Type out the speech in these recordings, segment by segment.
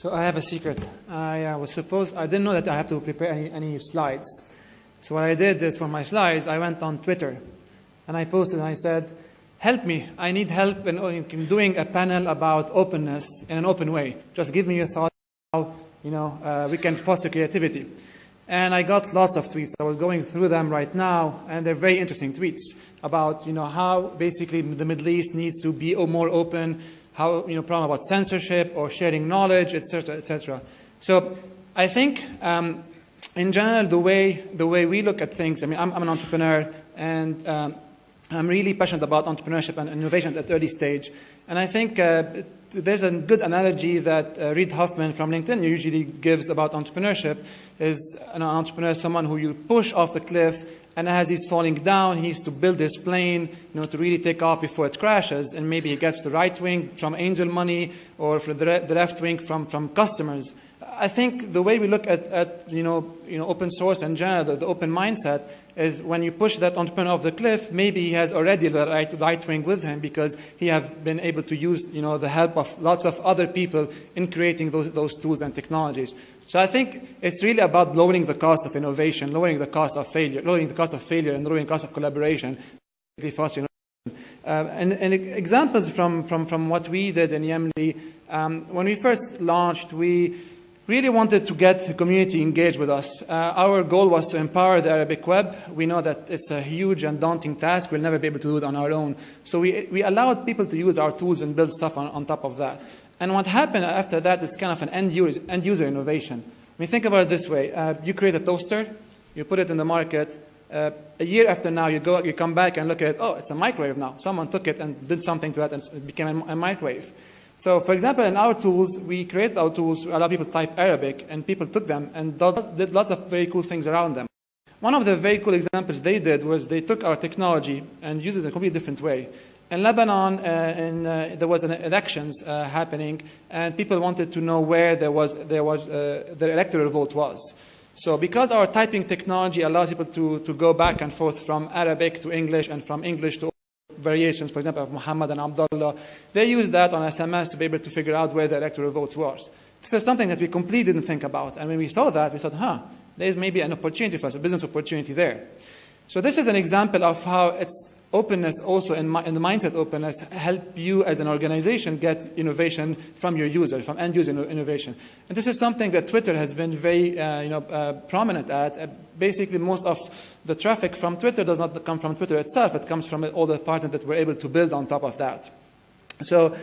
So I have a secret. I uh, was supposed, I didn't know that I have to prepare any, any slides. So what I did is for my slides, I went on Twitter and I posted and I said, help me. I need help in, in doing a panel about openness in an open way. Just give me your thoughts how you know, uh, we can foster creativity. And I got lots of tweets. I was going through them right now, and they're very interesting tweets about you know, how basically the Middle East needs to be more open, how, you know, problem about censorship or sharing knowledge, etc., etc. So I think um, in general, the way, the way we look at things, I mean, I'm, I'm an entrepreneur, and um, I'm really passionate about entrepreneurship and innovation at early stage. And I think uh, there's a good analogy that uh, Reid Hoffman from LinkedIn usually gives about entrepreneurship is an entrepreneur is someone who you push off a cliff and as he's falling down, he needs to build this plane you know, to really take off before it crashes. And maybe he gets the right wing from angel money or the, re the left wing from, from customers. I think the way we look at, at you, know, you know, open source and general, the, the open mindset, is when you push that entrepreneur off the cliff, maybe he has already the right, right wing with him because he has been able to use you know, the help of lots of other people in creating those, those tools and technologies. So I think it's really about lowering the cost of innovation, lowering the cost of failure, lowering the cost of failure and lowering the cost of collaboration. Uh, and, and, examples from, from, from what we did in Yamli, um, when we first launched, we really wanted to get the community engaged with us. Uh, our goal was to empower the Arabic web. We know that it's a huge and daunting task. We'll never be able to do it on our own. So we, we allowed people to use our tools and build stuff on, on top of that. And what happened after that is kind of an end user, end user innovation. I mean, think about it this way. Uh, you create a toaster, you put it in the market. Uh, a year after now, you, go, you come back and look at it, oh, it's a microwave now. Someone took it and did something to it and it became a, a microwave. So for example, in our tools, we created our tools to allow people to type Arabic, and people took them and did lots of very cool things around them. One of the very cool examples they did was they took our technology and used it in a completely different way. In Lebanon, uh, in, uh, there was an elections uh, happening, and people wanted to know where there was, there was, uh, the electoral vote was. So because our typing technology allows people to, to go back and forth from Arabic to English and from English to variations, for example, of Muhammad and Abdullah, they use that on SMS to be able to figure out where the electoral vote was. This is something that we completely didn't think about. And when we saw that, we thought, huh, there's maybe an opportunity for us, a business opportunity there. So this is an example of how it's openness also in, the mindset openness help you as an organization get innovation from your users, from end user innovation. And this is something that Twitter has been very uh, you know, uh, prominent at. Uh, basically, most of the traffic from Twitter does not come from Twitter itself. It comes from all the partners that we're able to build on top of that. So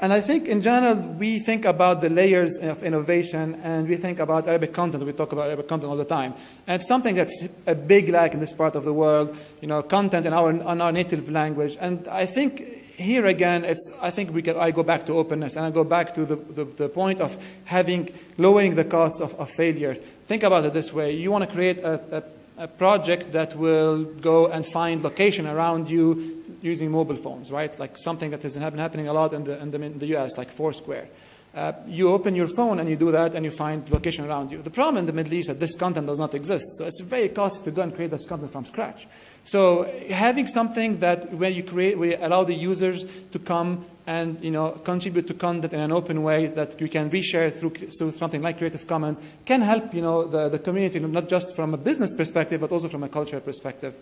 and I think in general, we think about the layers of innovation and we think about Arabic content. We talk about Arabic content all the time. And it's something that's a big lack in this part of the world, you know, content in our, in our native language. And I think here again, it's, I think we can, I go back to openness and I go back to the, the, the point of having, lowering the cost of, of failure. Think about it this way. You want to create a, a, a project that will go and find location around you using mobile phones, right? Like something that has been happening a lot in the, in the, in the US, like Foursquare. Uh, you open your phone and you do that and you find location around you. The problem in the Middle East is that this content does not exist. So it's very costly to go and create this content from scratch. So having something that where you create, we allow the users to come and you know, contribute to content in an open way that you can reshare through, through something like Creative Commons can help you know, the, the community, not just from a business perspective, but also from a cultural perspective.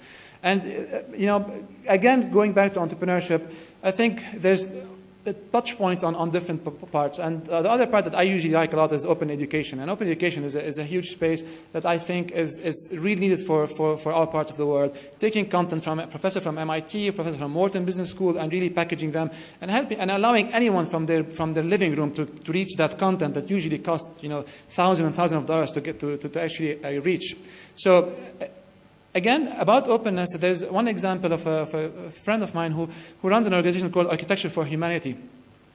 And uh, you know, again, going back to entrepreneurship, I think there's touch points on, on different parts. And uh, the other part that I usually like a lot is open education. And open education is a, is a huge space that I think is, is really needed for, for, for our parts of the world. Taking content from a professor from MIT, a professor from Wharton Business School, and really packaging them and helping and allowing anyone from their, from their living room to, to reach that content that usually costs you know, thousands and thousands of dollars to, get to, to, to actually uh, reach. So Again, about openness, there's one example of a, of a, friend of mine who, who runs an organization called Architecture for Humanity.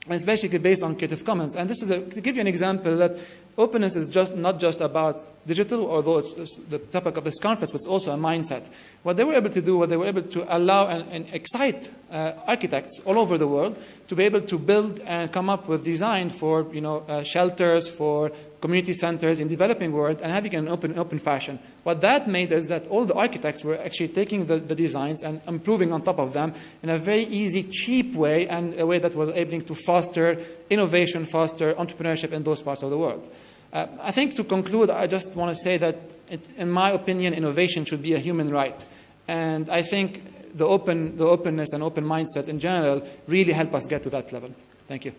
And it's basically based on Creative Commons. And this is a, to give you an example that openness is just not just about digital, although it's, it's the topic of this conference, but it's also a mindset. What they were able to do, what they were able to allow and, and excite uh, architects all over the world to be able to build and come up with design for you know, uh, shelters, for community centers in developing world, and having an open, open fashion. What that made is that all the architects were actually taking the, the designs and improving on top of them in a very easy, cheap way, and a way that was able to foster innovation, foster entrepreneurship in those parts of the world. Uh, I think to conclude, I just want to say that, it, in my opinion, innovation should be a human right. And I think the, open, the openness and open mindset in general really help us get to that level. Thank you.